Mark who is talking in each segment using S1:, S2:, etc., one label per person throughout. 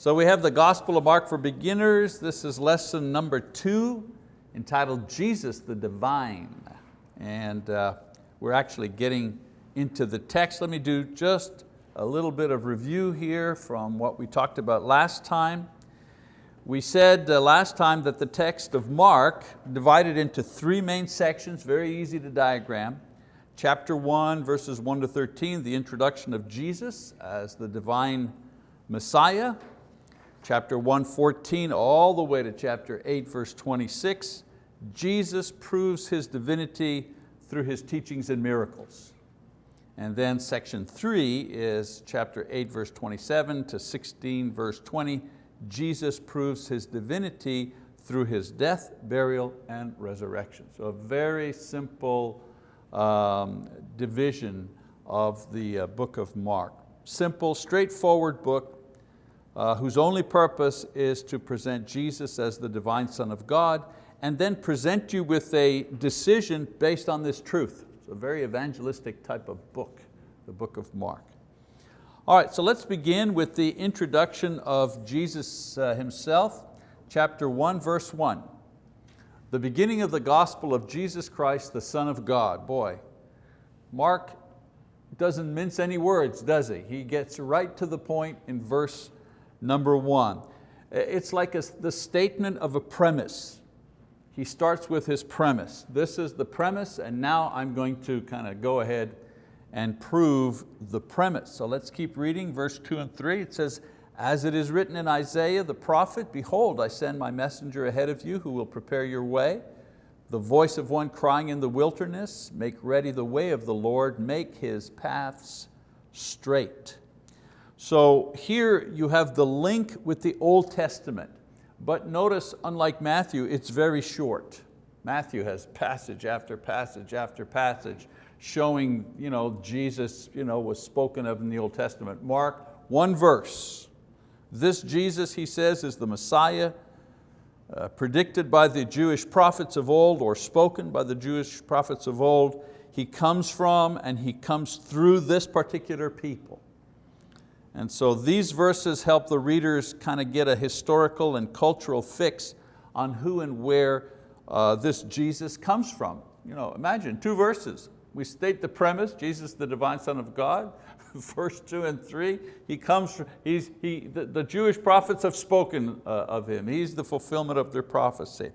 S1: So we have the Gospel of Mark for Beginners. This is lesson number two, entitled Jesus the Divine. And uh, we're actually getting into the text. Let me do just a little bit of review here from what we talked about last time. We said uh, last time that the text of Mark divided into three main sections, very easy to diagram. Chapter one, verses one to 13, the introduction of Jesus as the divine Messiah. Chapter 114 all the way to chapter 8 verse 26, Jesus proves His divinity through His teachings and miracles. And then section three is chapter 8 verse 27 to 16 verse 20, Jesus proves His divinity through His death, burial, and resurrection. So a very simple um, division of the uh, book of Mark. Simple, straightforward book, uh, whose only purpose is to present Jesus as the divine Son of God and then present you with a decision based on this truth. It's a very evangelistic type of book, the book of Mark. All right, so let's begin with the introduction of Jesus uh, himself, chapter one, verse one. The beginning of the gospel of Jesus Christ, the Son of God. Boy, Mark doesn't mince any words, does he? He gets right to the point in verse number one. It's like a, the statement of a premise. He starts with his premise. This is the premise and now I'm going to kind of go ahead and prove the premise. So let's keep reading verse two and three. It says, as it is written in Isaiah the prophet, behold, I send my messenger ahead of you who will prepare your way. The voice of one crying in the wilderness, make ready the way of the Lord, make His paths straight. So here you have the link with the Old Testament, but notice, unlike Matthew, it's very short. Matthew has passage after passage after passage showing you know, Jesus you know, was spoken of in the Old Testament. Mark, one verse, this Jesus, he says, is the Messiah, uh, predicted by the Jewish prophets of old or spoken by the Jewish prophets of old. He comes from and He comes through this particular people. And so these verses help the readers kind of get a historical and cultural fix on who and where uh, this Jesus comes from. You know, imagine two verses. We state the premise, Jesus the divine son of God verse two and three, he comes, from, he's, he, the, the Jewish prophets have spoken uh, of him. He's the fulfillment of their prophecy.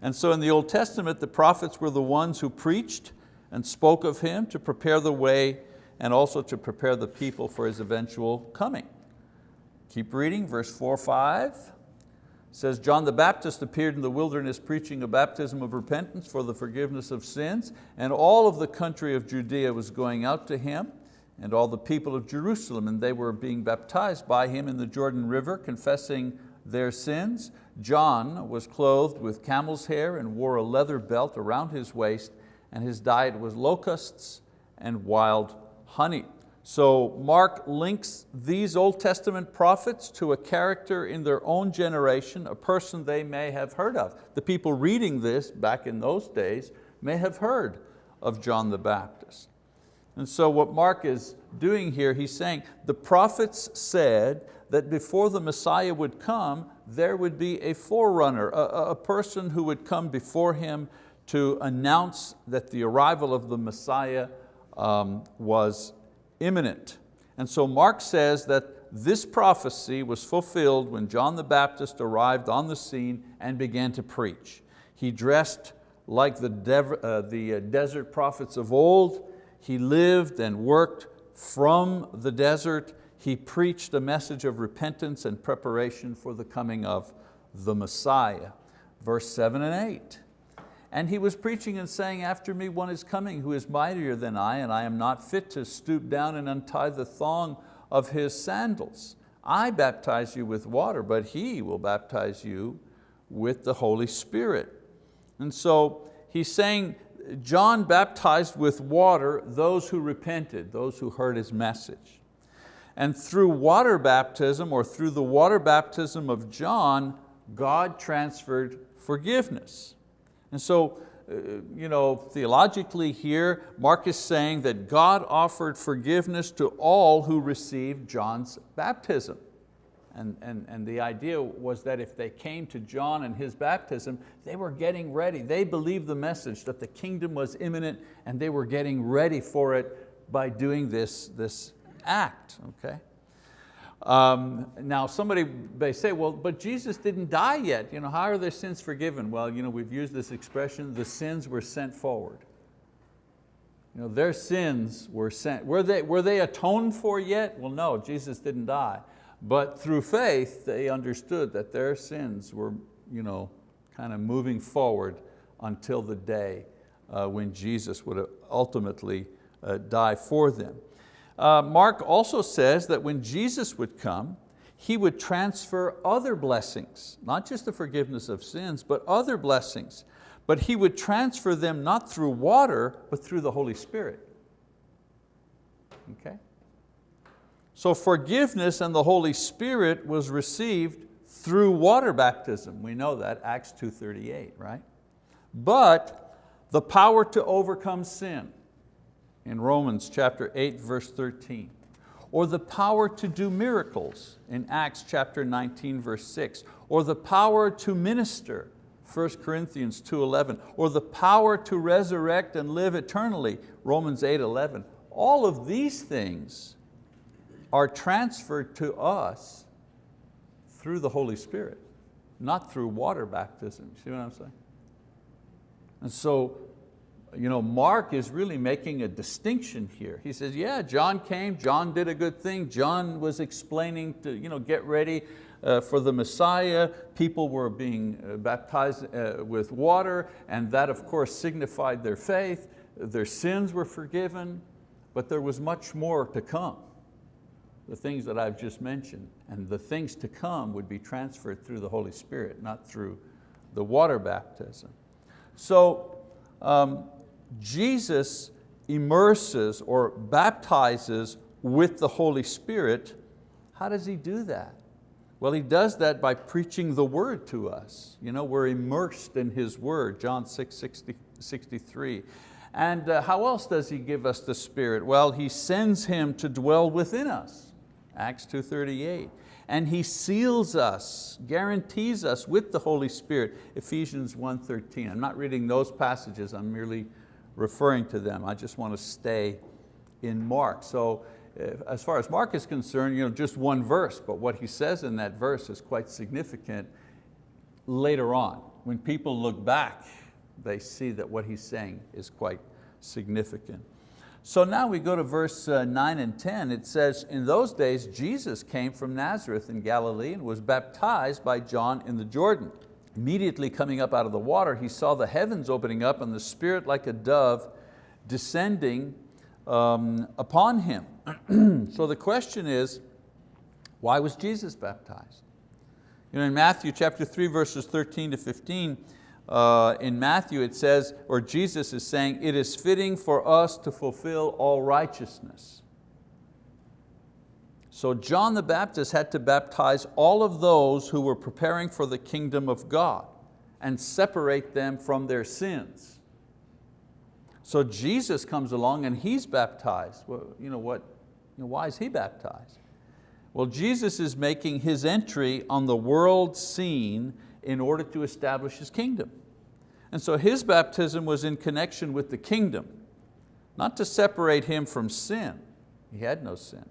S1: And so in the Old Testament, the prophets were the ones who preached and spoke of him to prepare the way and also to prepare the people for his eventual coming. Keep reading, verse four, five says, John the Baptist appeared in the wilderness preaching a baptism of repentance for the forgiveness of sins, and all of the country of Judea was going out to him and all the people of Jerusalem, and they were being baptized by him in the Jordan River, confessing their sins. John was clothed with camel's hair and wore a leather belt around his waist, and his diet was locusts and wild honey. So Mark links these Old Testament prophets to a character in their own generation, a person they may have heard of. The people reading this back in those days may have heard of John the Baptist. And so what Mark is doing here, he's saying, the prophets said that before the Messiah would come, there would be a forerunner, a, a person who would come before him to announce that the arrival of the Messiah um, was imminent. And so Mark says that this prophecy was fulfilled when John the Baptist arrived on the scene and began to preach. He dressed like the, uh, the uh, desert prophets of old, he lived and worked from the desert. He preached a message of repentance and preparation for the coming of the Messiah. Verse seven and eight. And he was preaching and saying, after me one is coming who is mightier than I, and I am not fit to stoop down and untie the thong of his sandals. I baptize you with water, but he will baptize you with the Holy Spirit. And so he's saying John baptized with water those who repented, those who heard his message. And through water baptism or through the water baptism of John, God transferred forgiveness. And so, uh, you know, theologically here, Mark is saying that God offered forgiveness to all who received John's baptism. And, and, and the idea was that if they came to John and his baptism, they were getting ready. They believed the message that the kingdom was imminent and they were getting ready for it by doing this, this act, okay? Um, now somebody may say, well, but Jesus didn't die yet. You know, how are their sins forgiven? Well, you know, we've used this expression, the sins were sent forward. You know, their sins were sent. Were they, were they atoned for yet? Well, no, Jesus didn't die. But through faith, they understood that their sins were you know, kind of moving forward until the day uh, when Jesus would ultimately uh, die for them. Uh, Mark also says that when Jesus would come, He would transfer other blessings, not just the forgiveness of sins, but other blessings. But He would transfer them not through water, but through the Holy Spirit. Okay? So forgiveness and the Holy Spirit was received through water baptism. We know that, Acts 2.38, right? But the power to overcome sin in Romans chapter 8, verse 13. Or the power to do miracles in Acts chapter 19, verse 6. Or the power to minister, 1 Corinthians 2.11. Or the power to resurrect and live eternally, Romans 8.11. All of these things are transferred to us through the Holy Spirit, not through water baptism. See what I'm saying? And so you know, Mark is really making a distinction here. He says, yeah, John came, John did a good thing, John was explaining to you know, get ready uh, for the Messiah, people were being uh, baptized uh, with water, and that of course signified their faith, their sins were forgiven, but there was much more to come. The things that I've just mentioned, and the things to come would be transferred through the Holy Spirit, not through the water baptism. So um, Jesus immerses or baptizes with the Holy Spirit, how does He do that? Well, He does that by preaching the word to us. You know, we're immersed in His word, John 6, 60, 63. And uh, how else does He give us the Spirit? Well, He sends Him to dwell within us, Acts 2.38. And He seals us, guarantees us with the Holy Spirit, Ephesians 1.13. I'm not reading those passages, I'm merely referring to them. I just want to stay in Mark. So as far as Mark is concerned, you know, just one verse, but what he says in that verse is quite significant later on. When people look back, they see that what he's saying is quite significant. So now we go to verse uh, nine and 10. It says, in those days Jesus came from Nazareth in Galilee and was baptized by John in the Jordan. Immediately coming up out of the water, he saw the heavens opening up and the Spirit like a dove descending um, upon him. so the question is, why was Jesus baptized? You know, in Matthew chapter 3, verses 13 to 15, uh, in Matthew it says, or Jesus is saying, it is fitting for us to fulfill all righteousness. So John the Baptist had to baptize all of those who were preparing for the kingdom of God and separate them from their sins. So Jesus comes along and He's baptized. Well, you know what, you know, why is He baptized? Well, Jesus is making His entry on the world scene in order to establish His kingdom. And so His baptism was in connection with the kingdom, not to separate Him from sin. He had no sin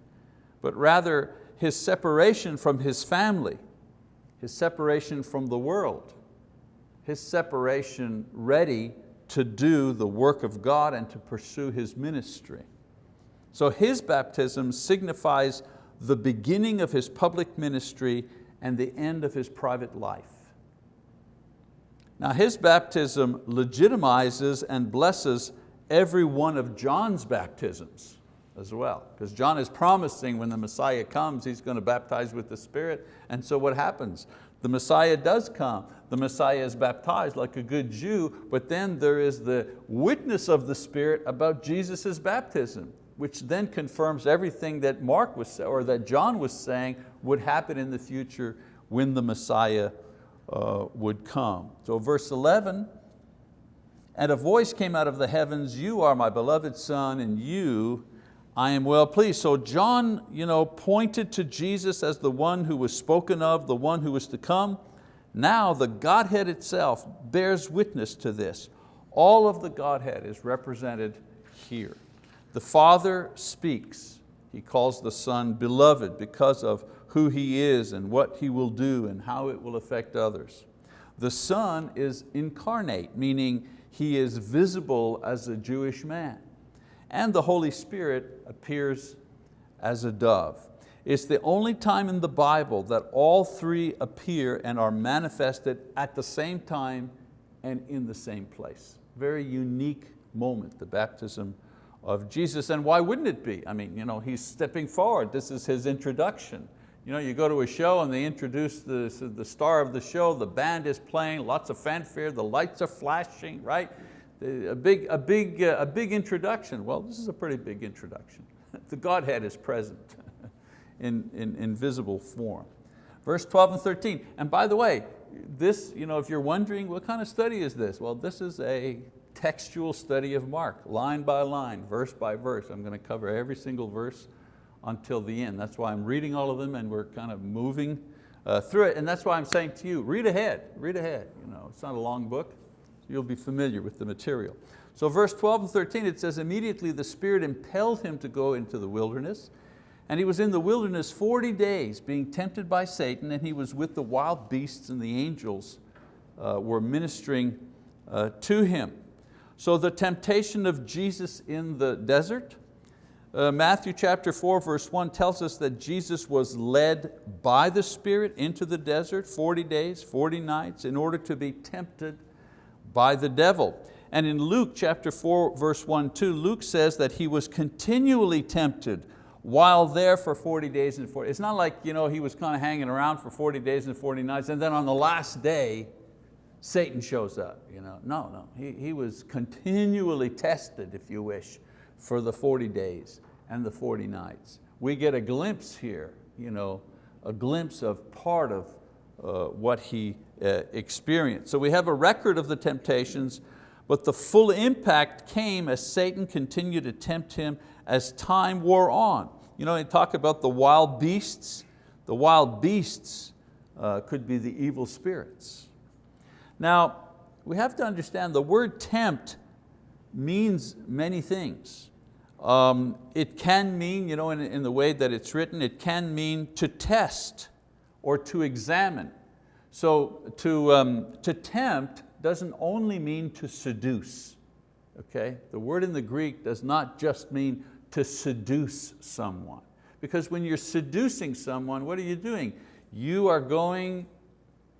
S1: but rather his separation from his family, his separation from the world, his separation ready to do the work of God and to pursue His ministry. So His baptism signifies the beginning of His public ministry and the end of His private life. Now His baptism legitimizes and blesses every one of John's baptisms as well. Because John is promising when the Messiah comes, he's going to baptize with the Spirit. And so what happens? The Messiah does come. The Messiah is baptized like a good Jew, but then there is the witness of the Spirit about Jesus' baptism, which then confirms everything that Mark was, or that John was saying would happen in the future when the Messiah uh, would come. So verse 11, and a voice came out of the heavens, you are my beloved son, and you I am well pleased. So John you know, pointed to Jesus as the one who was spoken of, the one who was to come. Now the Godhead itself bears witness to this. All of the Godhead is represented here. The Father speaks. He calls the Son beloved because of who He is and what He will do and how it will affect others. The Son is incarnate, meaning He is visible as a Jewish man. And the Holy Spirit appears as a dove. It's the only time in the Bible that all three appear and are manifested at the same time and in the same place. Very unique moment, the baptism of Jesus. And why wouldn't it be? I mean, you know, he's stepping forward. This is his introduction. You know, you go to a show and they introduce the, the star of the show, the band is playing, lots of fanfare, the lights are flashing, right? A big, a, big, a big introduction. Well, this is a pretty big introduction. the Godhead is present in, in, in visible form. Verse 12 and 13, and by the way, this, you know, if you're wondering what kind of study is this? Well, this is a textual study of Mark, line by line, verse by verse. I'm going to cover every single verse until the end. That's why I'm reading all of them and we're kind of moving uh, through it. And that's why I'm saying to you, read ahead, read ahead. You know, it's not a long book, you'll be familiar with the material. So verse 12 and 13, it says, immediately the Spirit impelled him to go into the wilderness and he was in the wilderness 40 days being tempted by Satan and he was with the wild beasts and the angels uh, were ministering uh, to him. So the temptation of Jesus in the desert, uh, Matthew chapter 4 verse 1 tells us that Jesus was led by the Spirit into the desert 40 days, 40 nights in order to be tempted by the devil. And in Luke chapter 4 verse 1, 2, Luke says that he was continually tempted while there for 40 days and 40. It's not like you know, he was kind of hanging around for 40 days and 40 nights and then on the last day Satan shows up. You know? No, no, he, he was continually tested, if you wish, for the 40 days and the 40 nights. We get a glimpse here, you know, a glimpse of part of uh, what he uh, experienced. So we have a record of the temptations, but the full impact came as Satan continued to tempt him as time wore on. You know, they talk about the wild beasts. The wild beasts uh, could be the evil spirits. Now, we have to understand the word tempt means many things. Um, it can mean, you know, in, in the way that it's written, it can mean to test or to examine. So to, um, to tempt doesn't only mean to seduce. Okay? The word in the Greek does not just mean to seduce someone. Because when you're seducing someone, what are you doing? You are going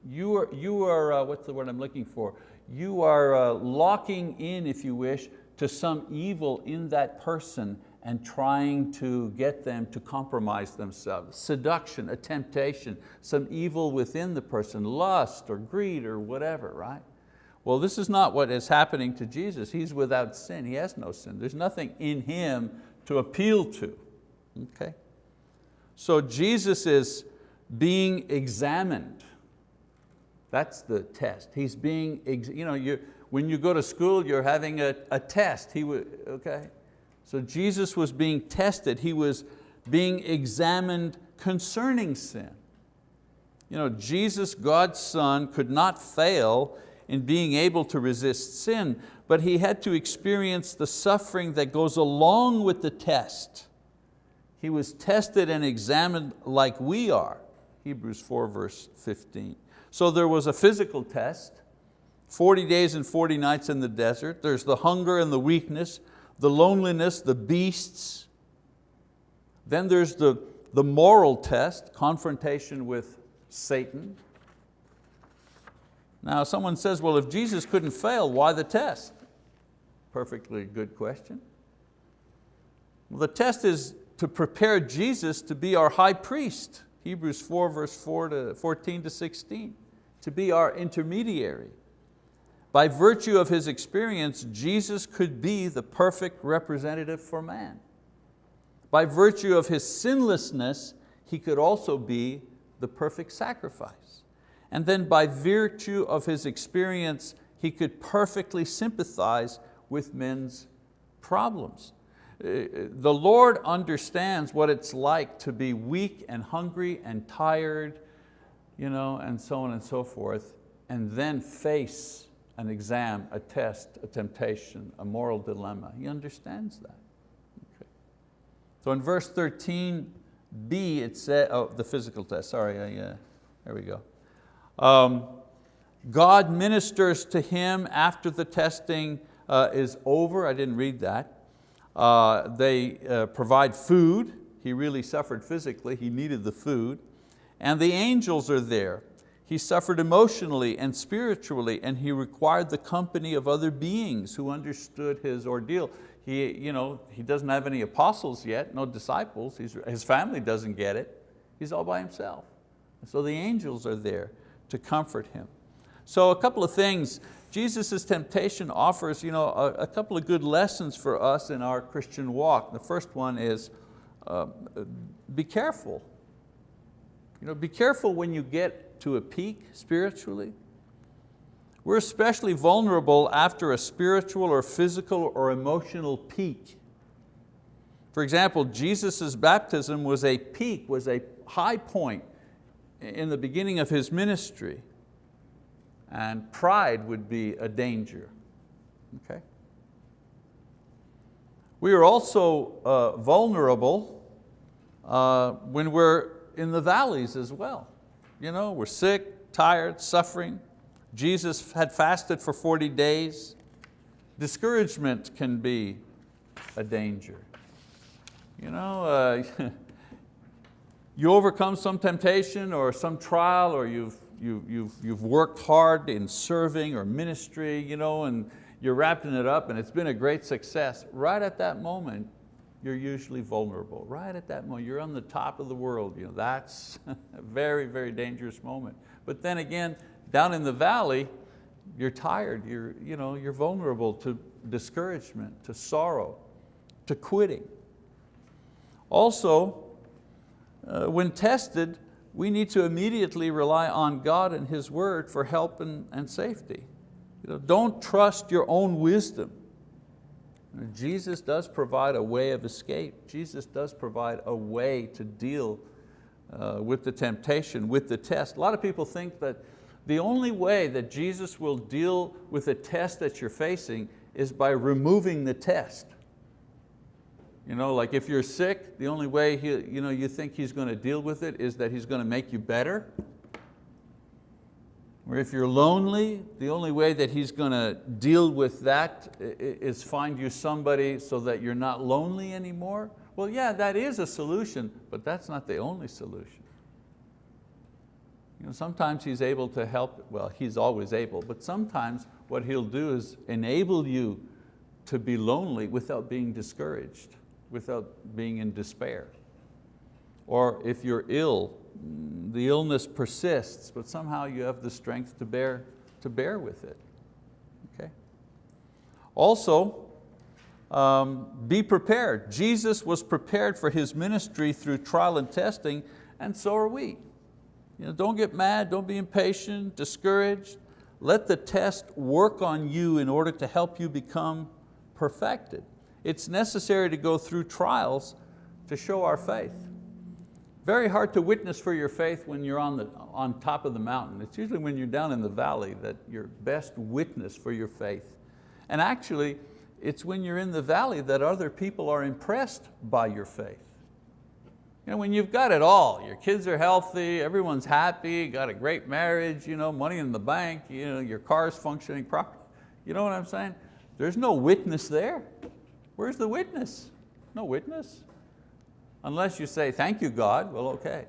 S1: you are, you are uh, what's the word I'm looking for? You are uh, locking in, if you wish, to some evil in that person and trying to get them to compromise themselves. Seduction, a temptation, some evil within the person, lust or greed or whatever, right? Well, this is not what is happening to Jesus. He's without sin, He has no sin. There's nothing in Him to appeal to, okay? So Jesus is being examined that's the test. He's being, you know, you, when you go to school, you're having a, a test. He would, okay? So Jesus was being tested. He was being examined concerning sin. You know, Jesus, God's son, could not fail in being able to resist sin, but He had to experience the suffering that goes along with the test. He was tested and examined like we are, Hebrews 4 verse 15. So there was a physical test, 40 days and 40 nights in the desert. There's the hunger and the weakness, the loneliness, the beasts. Then there's the, the moral test, confrontation with Satan. Now someone says, well, if Jesus couldn't fail, why the test? Perfectly good question. Well, the test is to prepare Jesus to be our high priest. Hebrews 4 verse 4 to 14 to 16 to be our intermediary. By virtue of His experience, Jesus could be the perfect representative for man. By virtue of His sinlessness, He could also be the perfect sacrifice. And then by virtue of His experience, He could perfectly sympathize with men's problems. Uh, the Lord understands what it's like to be weak and hungry and tired, you know, and so on and so forth, and then face an exam, a test, a temptation, a moral dilemma. He understands that. Okay. So in verse 13b, it says, oh, the physical test, sorry, I, uh, there we go. Um, God ministers to him after the testing uh, is over. I didn't read that. Uh, they uh, provide food. He really suffered physically. He needed the food. And the angels are there. He suffered emotionally and spiritually and he required the company of other beings who understood his ordeal. He, you know, he doesn't have any apostles yet, no disciples. He's, his family doesn't get it. He's all by himself. So the angels are there to comfort him. So a couple of things Jesus' temptation offers you know, a, a, couple of good lessons for us in our Christian walk. The first one is uh, be careful. You know, be careful when you get to a peak spiritually. We're especially vulnerable after a spiritual or physical or emotional peak. For example, Jesus' baptism was a peak, was a high point in the beginning of His ministry and pride would be a danger. Okay? We are also uh, vulnerable uh, when we're in the valleys as well. You know, we're sick, tired, suffering. Jesus had fasted for 40 days. Discouragement can be a danger. You know, uh, you overcome some temptation or some trial or you've you, you've, you've worked hard in serving or ministry, you know, and you're wrapping it up and it's been a great success. Right at that moment, you're usually vulnerable. Right at that moment, you're on the top of the world. You know, that's a very, very dangerous moment. But then again, down in the valley, you're tired, you're, you know, you're vulnerable to discouragement, to sorrow, to quitting. Also, uh, when tested, we need to immediately rely on God and His word for help and, and safety. You know, don't trust your own wisdom. Jesus does provide a way of escape. Jesus does provide a way to deal uh, with the temptation, with the test. A lot of people think that the only way that Jesus will deal with the test that you're facing is by removing the test. You know, like if you're sick, the only way he, you, know, you think He's going to deal with it is that He's going to make you better. Or if you're lonely, the only way that He's going to deal with that is find you somebody so that you're not lonely anymore. Well, yeah, that is a solution, but that's not the only solution. You know, sometimes He's able to help, well, He's always able, but sometimes what He'll do is enable you to be lonely without being discouraged without being in despair. Or if you're ill, the illness persists, but somehow you have the strength to bear, to bear with it. Okay? Also, um, be prepared. Jesus was prepared for His ministry through trial and testing, and so are we. You know, don't get mad, don't be impatient, discouraged. Let the test work on you in order to help you become perfected. It's necessary to go through trials to show our faith. Very hard to witness for your faith when you're on, the, on top of the mountain. It's usually when you're down in the valley that you're best witness for your faith. And actually, it's when you're in the valley that other people are impressed by your faith. You know, when you've got it all, your kids are healthy, everyone's happy, got a great marriage, you know, money in the bank, you know, your car's functioning properly. You know what I'm saying? There's no witness there. Where's the witness? No witness. Unless you say, thank you God, well okay.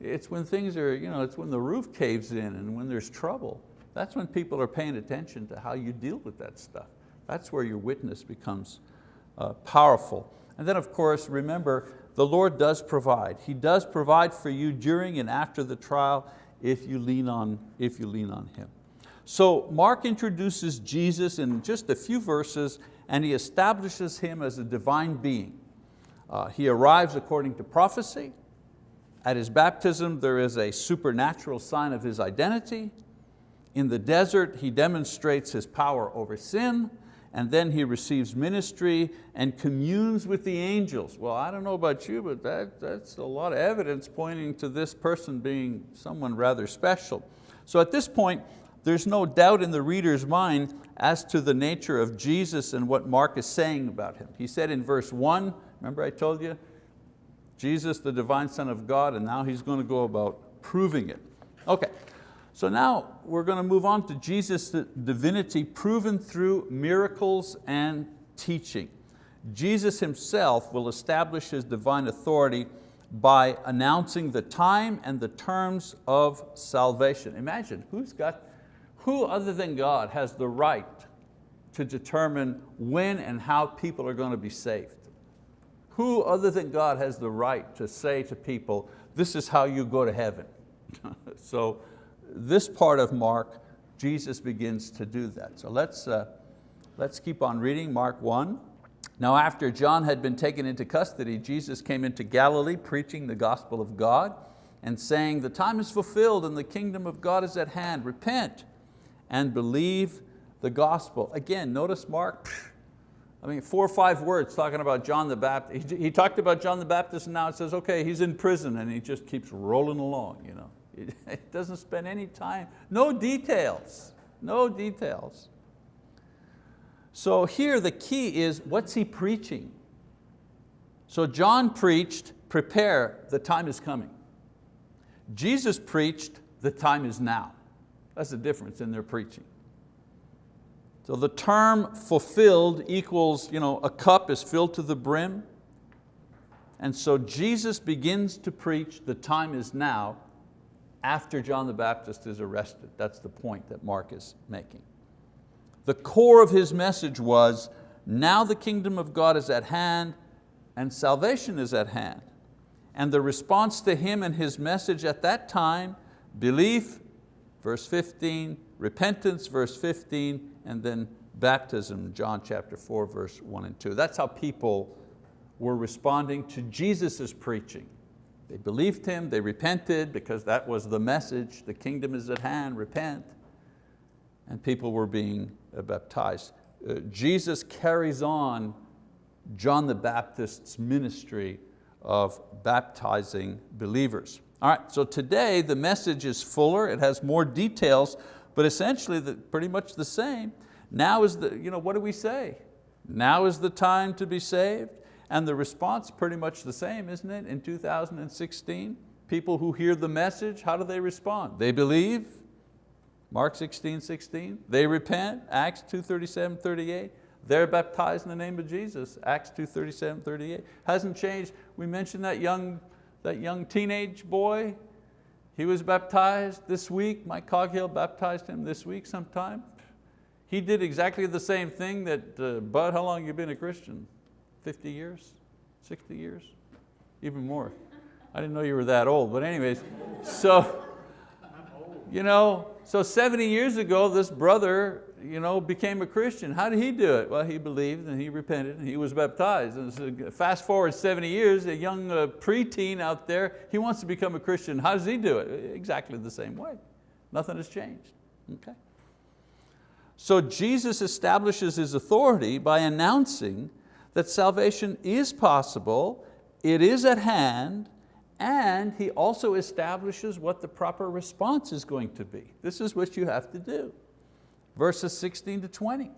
S1: It's when things are, you know, it's when the roof caves in and when there's trouble. That's when people are paying attention to how you deal with that stuff. That's where your witness becomes uh, powerful. And then of course, remember, the Lord does provide. He does provide for you during and after the trial if you lean on, if you lean on Him. So Mark introduces Jesus in just a few verses and he establishes him as a divine being. Uh, he arrives according to prophecy. At his baptism, there is a supernatural sign of his identity. In the desert, he demonstrates his power over sin. and then he receives ministry and communes with the angels. Well, I don't know about you, but that, that's a lot of evidence pointing to this person being someone rather special. So at this point, there's no doubt in the reader's mind as to the nature of Jesus and what Mark is saying about Him. He said in verse one, remember I told you, Jesus, the divine Son of God, and now he's going to go about proving it. Okay, so now we're going to move on to Jesus' divinity proven through miracles and teaching. Jesus himself will establish his divine authority by announcing the time and the terms of salvation. Imagine, who's got, who other than God has the right to determine when and how people are going to be saved? Who other than God has the right to say to people, this is how you go to heaven? so this part of Mark, Jesus begins to do that. So let's, uh, let's keep on reading Mark 1. Now after John had been taken into custody, Jesus came into Galilee preaching the gospel of God and saying, the time is fulfilled and the kingdom of God is at hand. Repent and believe the gospel. Again, notice Mark, I mean, four or five words talking about John the Baptist. He, he talked about John the Baptist and now it says, okay, he's in prison and he just keeps rolling along. You know. It doesn't spend any time, no details, no details. So here the key is, what's he preaching? So John preached, prepare, the time is coming. Jesus preached, the time is now. That's the difference in their preaching. So the term fulfilled equals, you know, a cup is filled to the brim. And so Jesus begins to preach, the time is now, after John the Baptist is arrested. That's the point that Mark is making. The core of his message was, now the kingdom of God is at hand and salvation is at hand. And the response to him and his message at that time, belief, verse 15, repentance, verse 15, and then baptism, John chapter 4, verse 1 and 2. That's how people were responding to Jesus' preaching. They believed him, they repented because that was the message, the kingdom is at hand, repent. And people were being baptized. Uh, Jesus carries on John the Baptist's ministry of baptizing believers. All right, so today the message is fuller, it has more details, but essentially the, pretty much the same. Now is the, you know, what do we say? Now is the time to be saved. And the response pretty much the same, isn't it, in 2016? People who hear the message, how do they respond? They believe, Mark 16, 16. They repent, Acts 2, 37, 38. They're baptized in the name of Jesus, Acts 2, 37, 38. Hasn't changed. We mentioned that young, that young teenage boy. He was baptized this week. Mike Coghill baptized him this week sometime. He did exactly the same thing that, uh, Bud, how long have you been a Christian? 50 years, 60 years, even more. I didn't know you were that old, but anyways, so, you know, so 70 years ago, this brother you know, became a Christian. How did he do it? Well, he believed and he repented and he was baptized. And so fast forward 70 years, a young uh, preteen out there, he wants to become a Christian. How does he do it? Exactly the same way. Nothing has changed, okay? So Jesus establishes his authority by announcing that salvation is possible, it is at hand, and he also establishes what the proper response is going to be. This is what you have to do. Verses 16 to 20.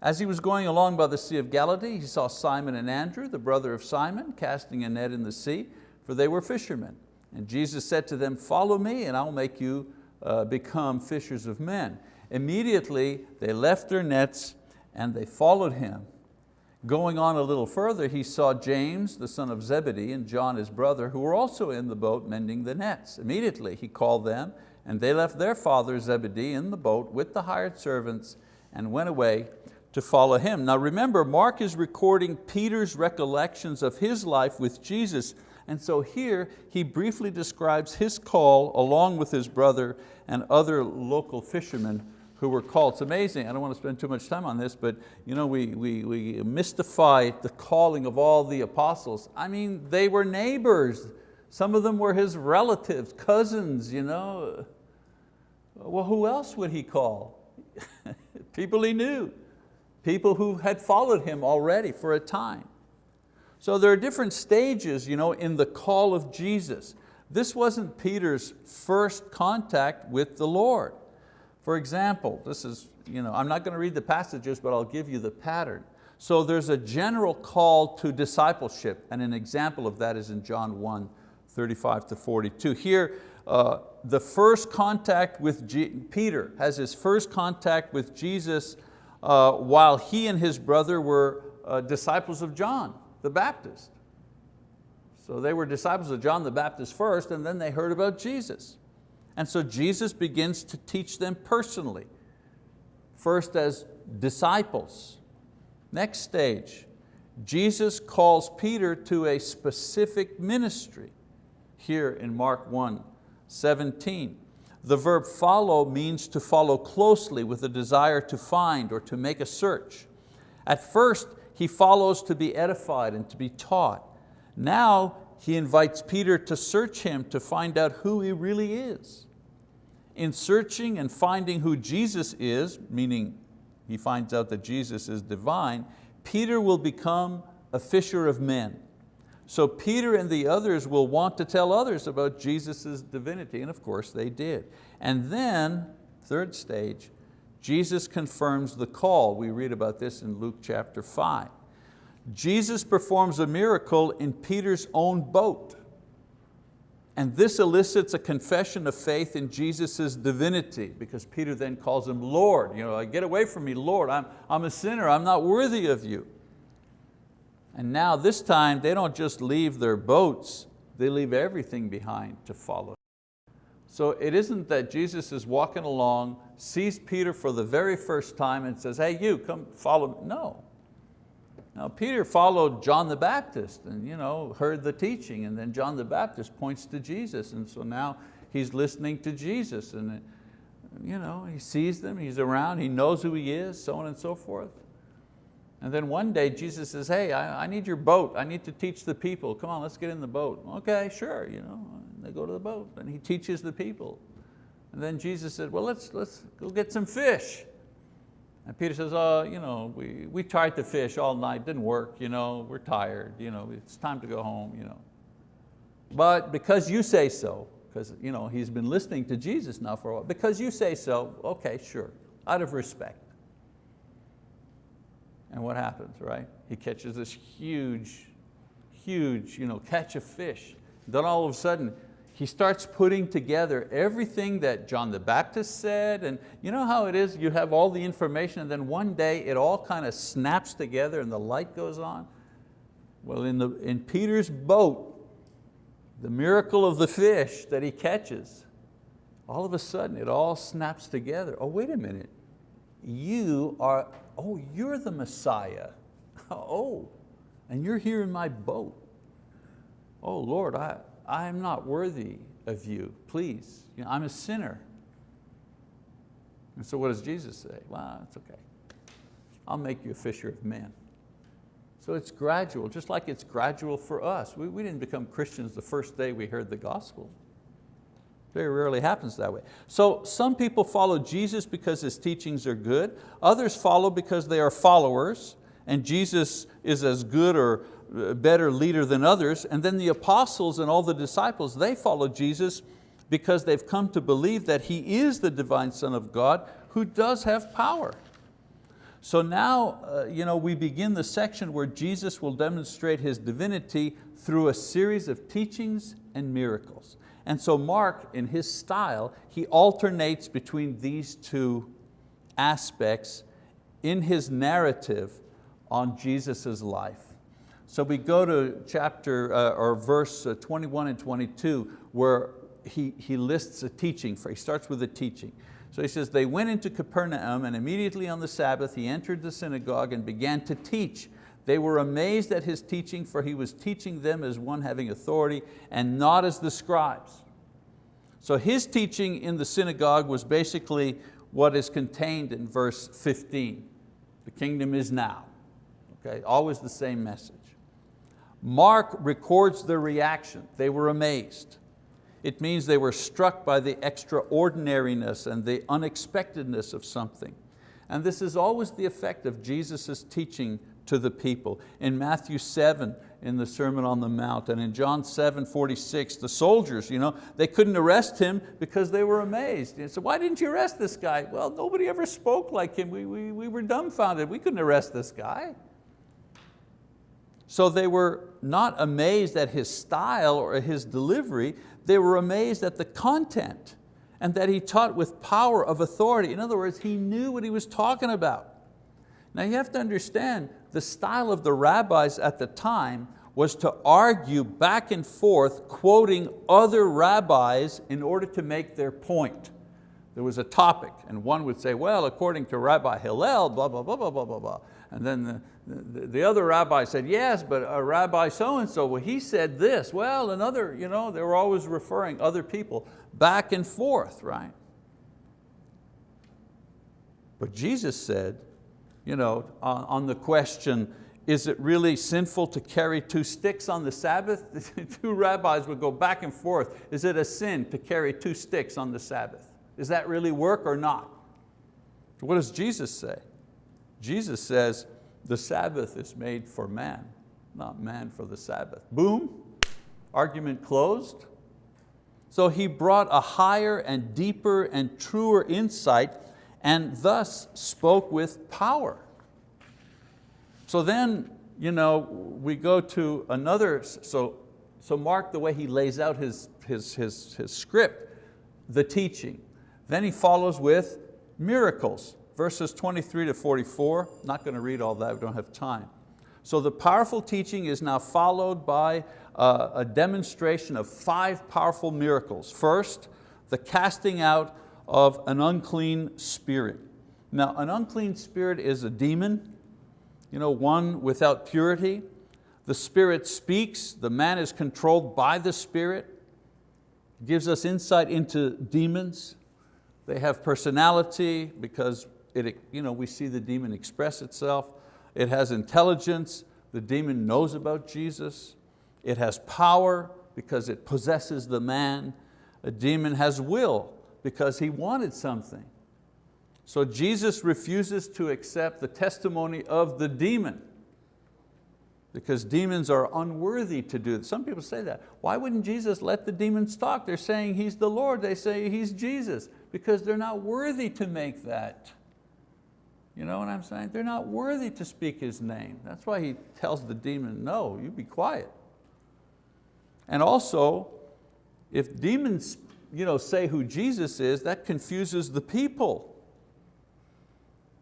S1: As he was going along by the Sea of Galilee, he saw Simon and Andrew, the brother of Simon, casting a net in the sea, for they were fishermen. And Jesus said to them, follow me and I'll make you uh, become fishers of men. Immediately they left their nets and they followed him. Going on a little further, he saw James, the son of Zebedee, and John, his brother, who were also in the boat mending the nets. Immediately he called them, and they left their father Zebedee in the boat with the hired servants and went away to follow him. Now remember, Mark is recording Peter's recollections of his life with Jesus, and so here he briefly describes his call along with his brother and other local fishermen who were called. It's amazing, I don't want to spend too much time on this, but you know, we, we, we mystify the calling of all the apostles. I mean, they were neighbors. Some of them were his relatives, cousins. You know. Well, who else would he call? People he knew. people who had followed him already for a time. So there are different stages you know, in the call of Jesus. This wasn't Peter's first contact with the Lord. For example, this is, you know, I'm not going to read the passages, but I'll give you the pattern. So there's a general call to discipleship, and an example of that is in John 1, 35 to 42. Here, uh, the first contact with G Peter has his first contact with Jesus uh, while he and his brother were uh, disciples of John the Baptist. So they were disciples of John the Baptist first and then they heard about Jesus. And so Jesus begins to teach them personally, first as disciples. Next stage, Jesus calls Peter to a specific ministry here in Mark 1, 17. The verb follow means to follow closely with a desire to find or to make a search. At first, he follows to be edified and to be taught. Now he invites Peter to search him to find out who he really is. In searching and finding who Jesus is, meaning he finds out that Jesus is divine, Peter will become a fisher of men. So Peter and the others will want to tell others about Jesus' divinity, and of course they did. And then, third stage, Jesus confirms the call. We read about this in Luke chapter five. Jesus performs a miracle in Peter's own boat. And this elicits a confession of faith in Jesus' divinity because Peter then calls him Lord. You know, get away from me, Lord, I'm, I'm a sinner, I'm not worthy of you. And now this time they don't just leave their boats, they leave everything behind to follow. So it isn't that Jesus is walking along, sees Peter for the very first time and says, hey you, come follow me. No. Now Peter followed John the Baptist and you know, heard the teaching and then John the Baptist points to Jesus and so now he's listening to Jesus and you know, he sees them, he's around, he knows who he is, so on and so forth. And then one day Jesus says, hey, I, I, need your boat. I need to teach the people. Come on, let's get in the boat. Okay, sure. You know, they go to the boat and he teaches the people. And then Jesus said, well, let's, let's go get some fish. And Peter says, oh, you know, we, we tried to fish all night, didn't work, you know, we're tired, you know, it's time to go home. You know. But because you say so, because you know, he's been listening to Jesus now for a while, because you say so, okay, sure, out of respect. And what happens, right? He catches this huge, huge you know, catch of fish. Then all of a sudden, he starts putting together everything that John the Baptist said, and you know how it is, you have all the information and then one day it all kind of snaps together and the light goes on? Well, in, the, in Peter's boat, the miracle of the fish that he catches, all of a sudden it all snaps together. Oh, wait a minute, you are oh, you're the Messiah. oh, and you're here in my boat. Oh Lord, I, I'm not worthy of you, please. You know, I'm a sinner. And so what does Jesus say? Well, it's okay. I'll make you a fisher of men. So it's gradual, just like it's gradual for us. We, we didn't become Christians the first day we heard the gospel. Very rarely happens that way. So some people follow Jesus because his teachings are good. Others follow because they are followers and Jesus is as good or uh, better leader than others. And then the apostles and all the disciples, they follow Jesus because they've come to believe that He is the divine Son of God who does have power. So now uh, you know, we begin the section where Jesus will demonstrate His divinity through a series of teachings and miracles. And so Mark, in his style, he alternates between these two aspects in his narrative on Jesus' life. So we go to chapter uh, or verse uh, 21 and 22 where he, he lists a teaching, for, he starts with a teaching. So he says, they went into Capernaum and immediately on the Sabbath he entered the synagogue and began to teach. They were amazed at his teaching for he was teaching them as one having authority and not as the scribes. So his teaching in the synagogue was basically what is contained in verse 15. The kingdom is now. Okay, always the same message. Mark records their reaction. They were amazed. It means they were struck by the extraordinariness and the unexpectedness of something. And this is always the effect of Jesus' teaching to the people. In Matthew 7, in the Sermon on the Mount, and in John 7, 46, the soldiers, you know, they couldn't arrest him because they were amazed. They said, why didn't you arrest this guy? Well, nobody ever spoke like him. We, we, we were dumbfounded. We couldn't arrest this guy. So they were not amazed at his style or his delivery, they were amazed at the content and that he taught with power of authority. In other words, he knew what he was talking about. Now you have to understand, the style of the rabbis at the time was to argue back and forth, quoting other rabbis in order to make their point. There was a topic, and one would say, well, according to Rabbi Hillel, blah, blah, blah, blah, blah, blah, blah. And then the, the, the other rabbi said, yes, but a rabbi so-and-so, well, he said this. Well, another, you know, they were always referring other people back and forth, right? But Jesus said, you know, on, on the question, is it really sinful to carry two sticks on the Sabbath? two rabbis would go back and forth. Is it a sin to carry two sticks on the Sabbath? Does that really work or not? What does Jesus say? Jesus says, the Sabbath is made for man, not man for the Sabbath. Boom, argument closed. So he brought a higher and deeper and truer insight and thus spoke with power. So then you know, we go to another, so, so Mark, the way he lays out his, his, his, his script, the teaching. Then he follows with miracles, verses 23 to 44. Not going to read all that, we don't have time. So the powerful teaching is now followed by uh, a demonstration of five powerful miracles. First, the casting out of an unclean spirit. Now, an unclean spirit is a demon, you know, one without purity. The spirit speaks, the man is controlled by the spirit, gives us insight into demons. They have personality because it, you know, we see the demon express itself. It has intelligence, the demon knows about Jesus. It has power because it possesses the man. A demon has will because he wanted something. So Jesus refuses to accept the testimony of the demon because demons are unworthy to do it. Some people say that. Why wouldn't Jesus let the demons talk? They're saying He's the Lord, they say He's Jesus, because they're not worthy to make that. You know what I'm saying? They're not worthy to speak His name. That's why He tells the demon, no, you be quiet. And also, if demons you know, say who Jesus is, that confuses the people.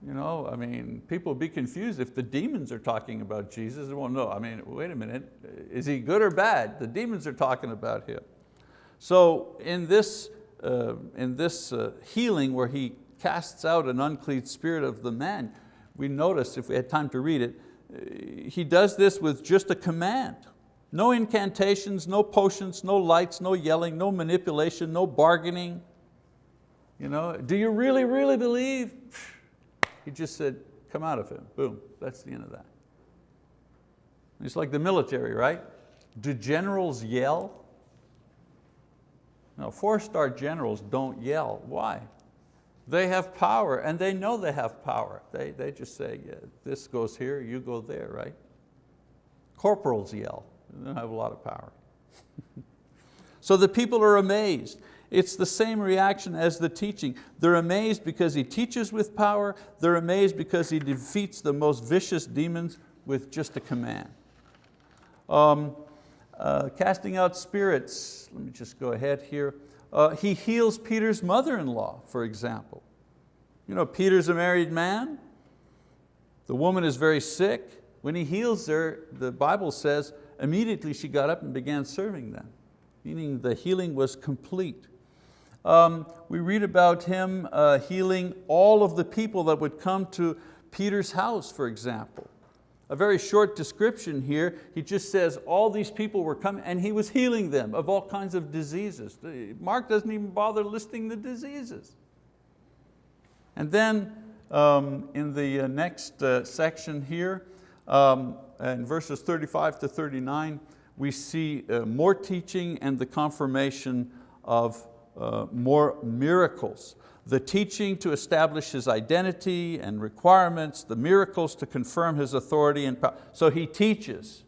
S1: You know, I mean, people would be confused if the demons are talking about Jesus. Well, no, I mean, wait a minute, is he good or bad? The demons are talking about him. So in this, uh, in this uh, healing where he casts out an unclean spirit of the man, we notice, if we had time to read it, uh, he does this with just a command. No incantations, no potions, no lights, no yelling, no manipulation, no bargaining. You know, do you really, really believe? He just said, come out of him, boom, that's the end of that. It's like the military, right? Do generals yell? No, four-star generals don't yell. Why? They have power and they know they have power. They, they just say, yeah, this goes here, you go there, right? Corporals yell. They don't have a lot of power. so the people are amazed. It's the same reaction as the teaching. They're amazed because he teaches with power. They're amazed because he defeats the most vicious demons with just a command. Um, uh, casting out spirits, let me just go ahead here. Uh, he heals Peter's mother-in-law, for example. You know, Peter's a married man. The woman is very sick. When he heals her, the Bible says, immediately she got up and began serving them, meaning the healing was complete. Um, we read about him uh, healing all of the people that would come to Peter's house, for example. A very short description here, he just says all these people were coming and he was healing them of all kinds of diseases. Mark doesn't even bother listing the diseases. And then um, in the uh, next uh, section here, um, in verses 35 to 39, we see uh, more teaching and the confirmation of uh, more miracles. The teaching to establish his identity and requirements, the miracles to confirm his authority and power. So he teaches.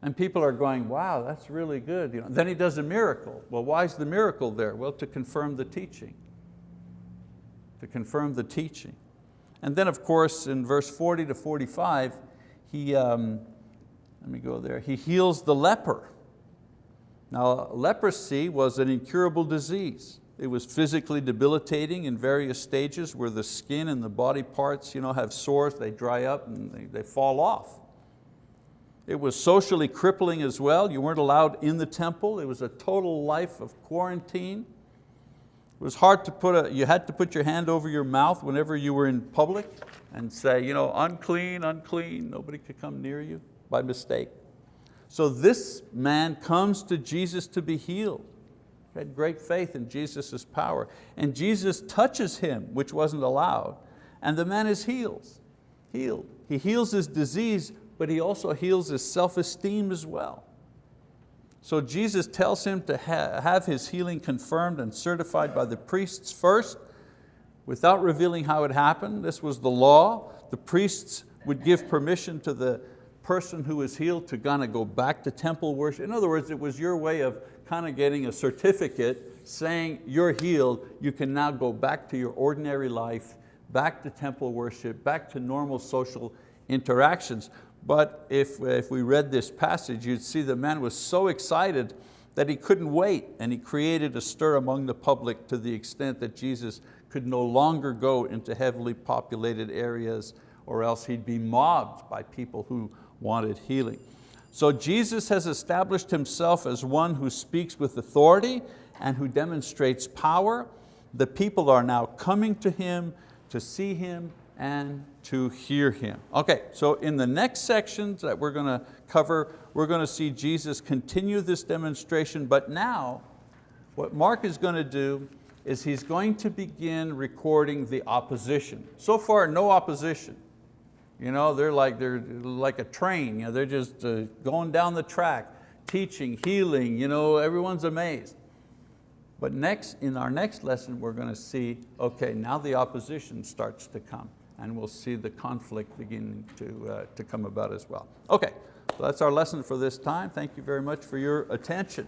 S1: And people are going, wow, that's really good. You know, then he does a miracle. Well, why is the miracle there? Well, to confirm the teaching. To confirm the teaching. And then of course in verse 40 to 45, he, um, let me go there, he heals the leper. Now leprosy was an incurable disease. It was physically debilitating in various stages where the skin and the body parts you know, have sores, they dry up and they, they fall off. It was socially crippling as well. You weren't allowed in the temple. It was a total life of quarantine. It was hard to put a, you had to put your hand over your mouth whenever you were in public and say, you know, unclean, unclean, nobody could come near you by mistake. So this man comes to Jesus to be healed. He had great faith in Jesus' power. And Jesus touches him, which wasn't allowed, and the man is healed. healed. He heals his disease but he also heals his self-esteem as well. So Jesus tells him to ha have his healing confirmed and certified by the priests first, without revealing how it happened. This was the law. The priests would give permission to the person who was healed to kind of go back to temple worship. In other words, it was your way of kind of getting a certificate saying you're healed, you can now go back to your ordinary life, back to temple worship, back to normal social interactions. But if, if we read this passage, you'd see the man was so excited that he couldn't wait and he created a stir among the public to the extent that Jesus could no longer go into heavily populated areas or else he'd be mobbed by people who wanted healing. So Jesus has established himself as one who speaks with authority and who demonstrates power. The people are now coming to him to see him and to hear Him. Okay, so in the next sections that we're going to cover, we're going to see Jesus continue this demonstration, but now what Mark is going to do is he's going to begin recording the opposition. So far, no opposition. You know, they're like, they're like a train, you know, they're just uh, going down the track, teaching, healing, you know, everyone's amazed. But next, in our next lesson, we're going to see, okay, now the opposition starts to come and we'll see the conflict beginning to, uh, to come about as well. Okay, so that's our lesson for this time. Thank you very much for your attention.